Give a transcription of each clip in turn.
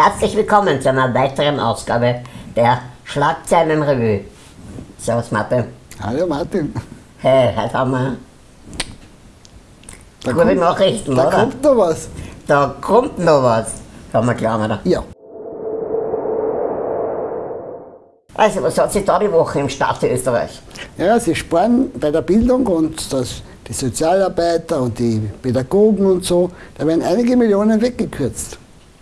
Herzlich willkommen zu einer weiteren Ausgabe der Schlagzeilenrevue. Servus Martin. Hallo Martin. Hey, heute haben wir Da gute kommt, Nachrichten, da oder? kommt noch was. Da kommt noch was. Kann man klar, oder? Ja. Also, was hat sich da die Woche im Staat Österreich? ja, sie sparen bei der Bildung und das, die Sozialarbeiter und die Pädagogen und so. Da werden einige Millionen weggekürzt.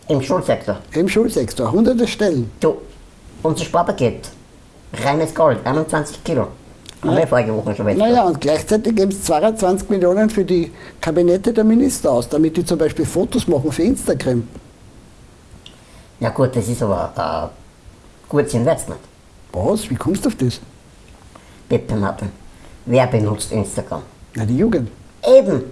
Im Schulsektor. Im Schulsektor, hunderte Stellen. Du, unser Sparpaket. Reines Gold, 21 Kilo. Haben wir vorige Woche schon Naja, und gleichzeitig geben es 22 Millionen für die Kabinette der Minister aus, damit die zum Beispiel Fotos machen für Instagram. Ja gut, das ist aber ein gutes Investment. Was? Wie kommst du auf das? Bitte Martin, wer benutzt Instagram? Na, die Jugend. Eben,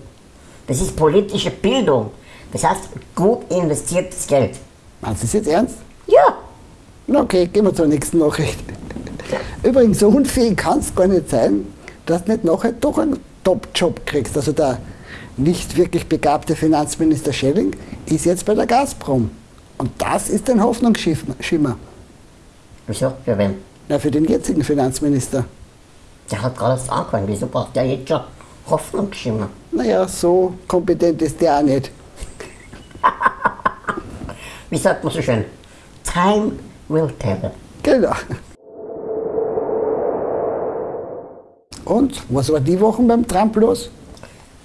das ist politische Bildung. Das heißt, gut investiertes Geld. Meinst du das jetzt ernst? Ja, okay, gehen wir zur nächsten Nachricht. Übrigens, so unfähig kann es gar nicht sein, dass du nicht nachher doch einen Top-Job kriegst. Also der nicht wirklich begabte Finanzminister Schelling ist jetzt bei der Gazprom. Und das ist ein Hoffnungsschimmer. wieso? Für wen? Na, für den jetzigen Finanzminister. Der hat gerade erst angefangen. Wieso braucht der jetzt schon Hoffnungsschimmer? Naja, so kompetent ist der auch nicht. Wie sagt man so schön? Time will tell. Genau. Und, was war die Woche beim Trump los?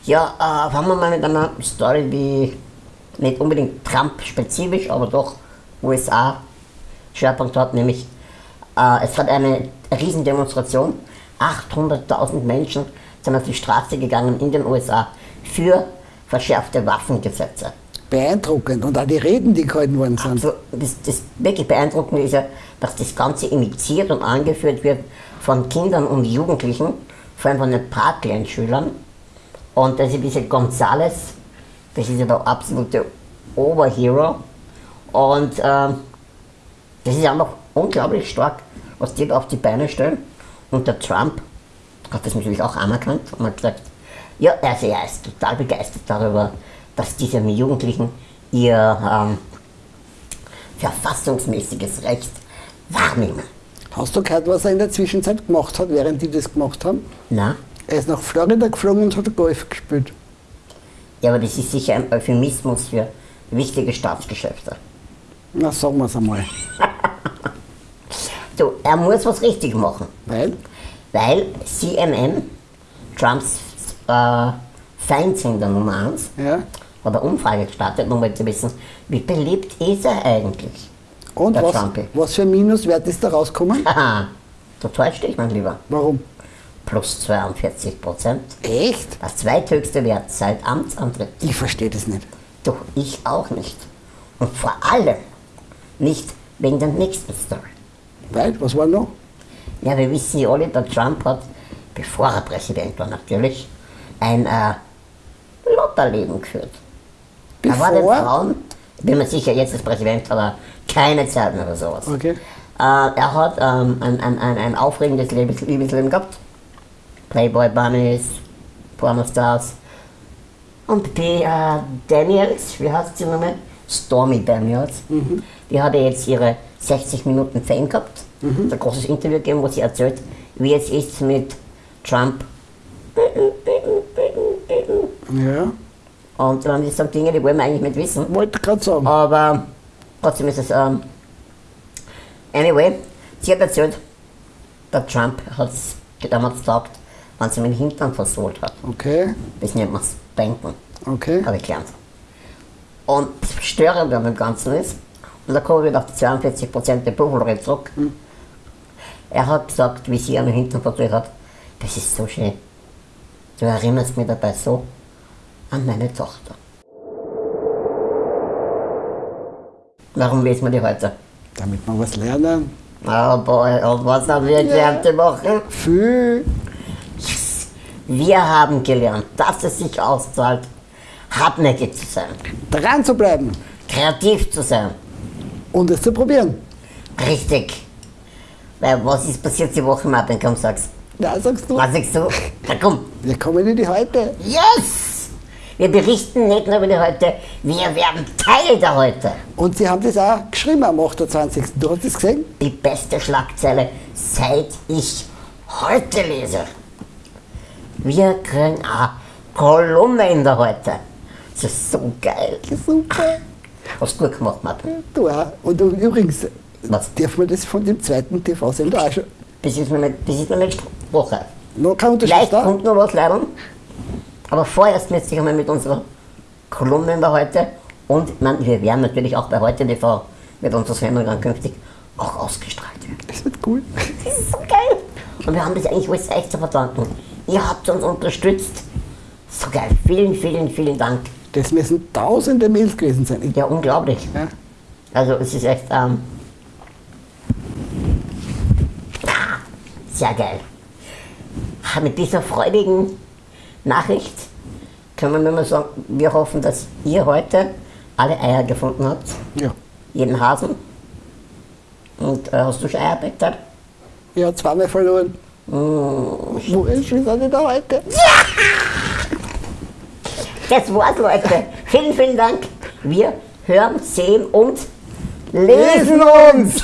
Ja, äh, fangen wir mal mit einer Story, die nicht unbedingt Trump-spezifisch, aber doch USA-Schwerpunkt hat, nämlich äh, es hat eine Riesendemonstration, 800.000 Menschen sind auf die Straße gegangen in den USA für verschärfte Waffengesetze. Beeindruckend. Und auch die Reden, die gehalten worden sind. Also das, das wirklich Beeindruckende ist ja, dass das Ganze initiiert und angeführt wird von Kindern und Jugendlichen, vor allem von den Parkland-Schülern. Und das ist diese Gonzales, das ist ja der absolute Oberhero. Und ähm, das ist einfach unglaublich stark, was die da auf die Beine stellen. Und der Trump hat das natürlich auch anerkannt und hat gesagt, ja, also er ist total begeistert darüber, dass diese Jugendlichen ihr ähm, verfassungsmäßiges Recht wahrnehmen. Hast du gehört, was er in der Zwischenzeit gemacht hat, während die das gemacht haben? Na? Er ist nach Florida geflogen und hat Golf gespielt. Ja, aber das ist sicher ein Euphemismus für wichtige Staatsgeschäfte. Na, sagen wir es einmal. Du, er muss was richtig machen, Weil? weil CNN, Trumps äh, Feindsender Nummer 1, Ja. Eine Umfrage gestartet, um mal zu wissen, wie beliebt ist er eigentlich? Und was, Trumpi. was für ein Minuswert ist da rausgekommen? Haha, du täuscht dich, mein Lieber. Warum? Plus 42 Prozent. Echt? Das zweithöchste Wert seit Amtsantritt. Ich verstehe das nicht. Doch ich auch nicht. Und vor allem nicht wegen der nächsten Story. Weil? Was war noch? Ja, wir wissen ja alle, der Trump hat, bevor er Präsident war natürlich, ein äh, Lotterleben geführt. Er war den Bevor? Frauen, ich bin mir sicher, jetzt als Präsident hat er keine Zeit mehr oder sowas. Okay. Äh, er hat ähm, ein, ein, ein, ein aufregendes Lebens Liebesleben gehabt. Playboy Bunnies, Pornostars. Und die äh, Daniels, wie heißt sie nochmal? Stormy Daniels. Die hatte jetzt ihre 60 Minuten Fame gehabt. Ein großes Interview gegeben, wo sie erzählt, wie es ist mit Trump. Ja. Und ähm, das sind Dinge, die wollen wir eigentlich nicht wissen. Wollte gerade sagen. Aber trotzdem ist es. Ähm, anyway, sie hat erzählt, der Trump hat es damals gesagt, wenn sie mir den Hintern versohlt hat. Okay. Das nennt man Spanken, Okay. habe ich gelernt. Und das Störende an dem Ganzen ist, und da kommen wir wieder auf die 42% der Buffalo zurück. Er hat gesagt, wie sie an den Hintern versohlt hat, das ist so schön. Du erinnerst mich dabei so an meine Tochter. Warum lesen wir die heute? Damit wir was lernen. Oh boy, und was haben wir gelernt die Woche? Viel. Wir haben gelernt, dass es sich auszahlt, hartnäckig zu sein, Dran zu bleiben. kreativ zu sein. Und es zu probieren. Richtig. Weil was ist passiert die Woche, Martin? Komm, sag's. Ja, sagst du. Was sagst du? Na komm. Wir kommen in die Heute. Yes! Wir berichten nicht nur über die Heute, wir werden Teil der Heute. Und Sie haben das auch geschrieben am 28. Du hast das gesehen? Die beste Schlagzeile, seit ich heute lese. Wir kriegen eine Kolumne in der Heute. Das ist so geil. Super. Hast du gut gemacht, Martin. Du auch. Und übrigens, Was? dürfen wir das von dem zweiten TV-Sender auch schon? Das ist noch nicht, das ist noch nicht Woche. Noch kein Unterschied Vielleicht da? kommt noch was leider. Aber vorerst müsste ich einmal mit unserer Kolumne der Heute und meine, wir werden natürlich auch bei Heute TV mit unserer Sendung dann künftig auch ausgestrahlt werden. Das wird cool. Das ist so geil. Und wir haben das eigentlich alles echt zu verdanken. Ihr habt uns unterstützt. So geil. Vielen, vielen, vielen Dank. Das müssen tausende Mails gewesen sein. Ja, unglaublich. Ja. Also es ist echt ähm, sehr geil. Mit dieser freudigen Nachricht können wir nur mal sagen, wir hoffen, dass ihr heute alle Eier gefunden habt. Ja. Jeden Hasen. Und äh, hast du schon Eier? Ich habe zweimal verloren. Mm. Wo ist denn da heute? Das war's, Leute. Vielen, vielen Dank. Wir hören, sehen und lesen uns.